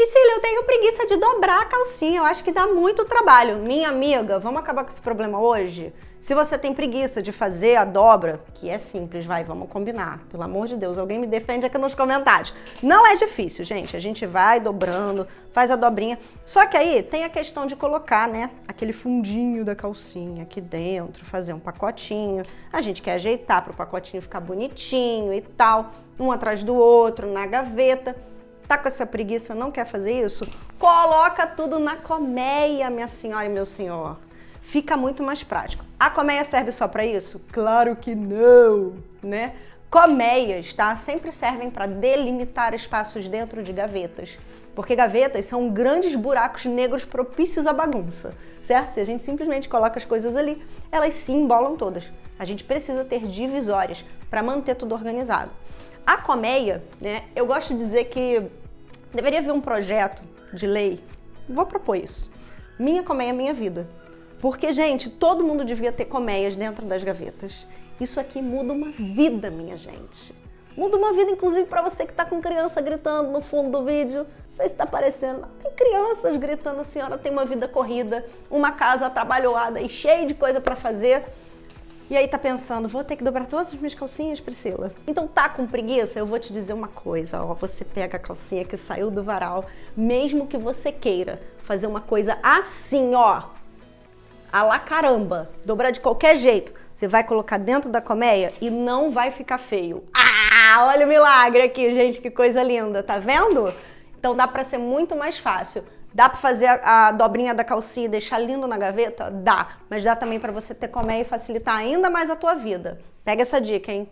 Priscila, eu tenho preguiça de dobrar a calcinha, eu acho que dá muito trabalho. Minha amiga, vamos acabar com esse problema hoje? Se você tem preguiça de fazer a dobra, que é simples, vai, vamos combinar. Pelo amor de Deus, alguém me defende aqui nos comentários. Não é difícil, gente. A gente vai dobrando, faz a dobrinha. Só que aí tem a questão de colocar, né, aquele fundinho da calcinha aqui dentro, fazer um pacotinho. A gente quer ajeitar para o pacotinho ficar bonitinho e tal, um atrás do outro, na gaveta. Tá com essa preguiça, não quer fazer isso? Coloca tudo na colmeia, minha senhora e meu senhor. Fica muito mais prático. A colmeia serve só para isso? Claro que não, né? Colmeias, tá? Sempre servem para delimitar espaços dentro de gavetas. Porque gavetas são grandes buracos negros propícios à bagunça, certo? Se a gente simplesmente coloca as coisas ali, elas se embolam todas. A gente precisa ter divisórias para manter tudo organizado. A colmeia, né, eu gosto de dizer que Deveria haver um projeto de lei, vou propor isso, Minha Colmeia Minha Vida. Porque, gente, todo mundo devia ter colmeias dentro das gavetas. Isso aqui muda uma vida, minha gente. Muda uma vida, inclusive, para você que está com criança gritando no fundo do vídeo. Não sei se está aparecendo. Tem crianças gritando, a senhora tem uma vida corrida, uma casa trabalhoada e cheia de coisa para fazer. E aí tá pensando, vou ter que dobrar todas as minhas calcinhas, Priscila? Então tá com preguiça? Eu vou te dizer uma coisa, ó, você pega a calcinha que saiu do varal, mesmo que você queira fazer uma coisa assim, ó, a la caramba, dobrar de qualquer jeito, você vai colocar dentro da colmeia e não vai ficar feio. Ah, olha o milagre aqui, gente, que coisa linda, tá vendo? Então dá pra ser muito mais fácil. Dá para fazer a, a, dobrinha da calcinha e deixar lindo na gaveta? Dá, mas dá também para você ter colmeia e facilitar ainda mais a tua vida. Pega essa dica, hein?